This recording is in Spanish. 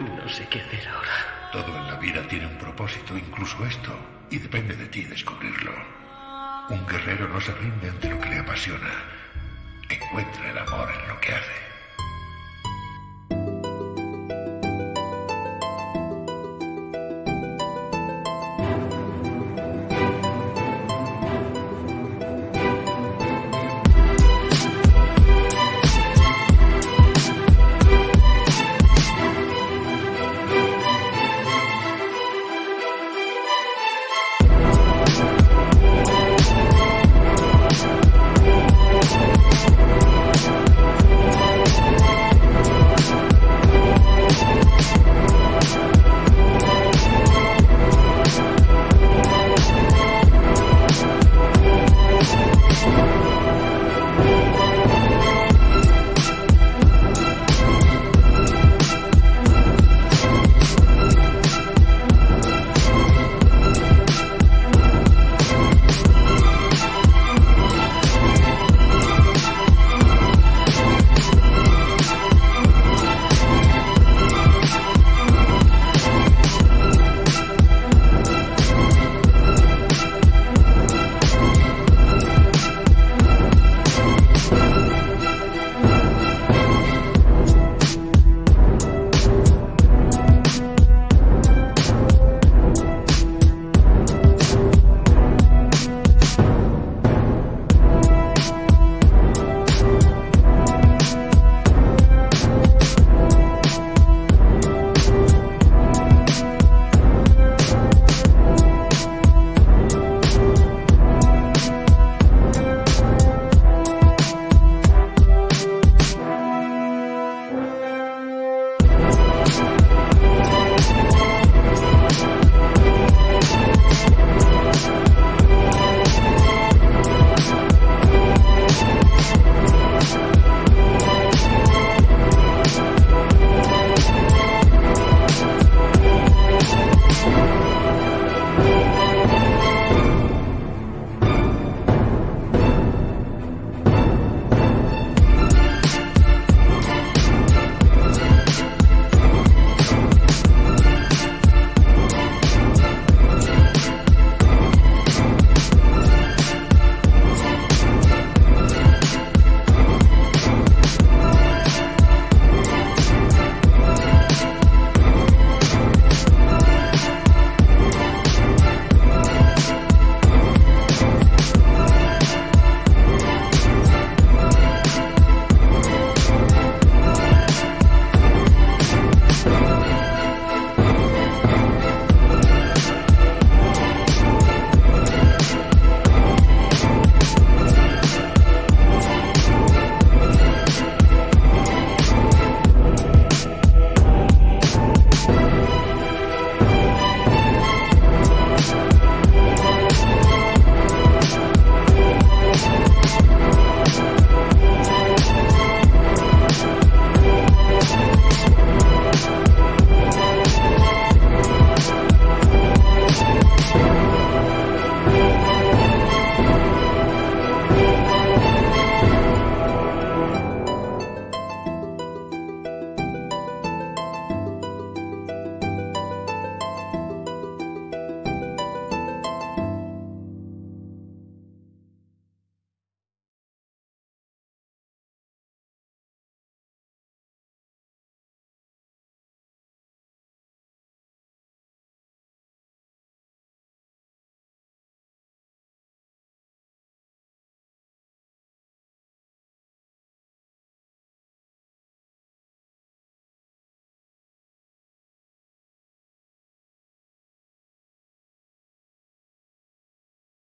No sé qué hacer ahora. Todo en la vida tiene un propósito, incluso esto, y depende de ti descubrirlo. Un guerrero no se rinde ante lo que le apasiona. Encuentra el amor en lo que hace.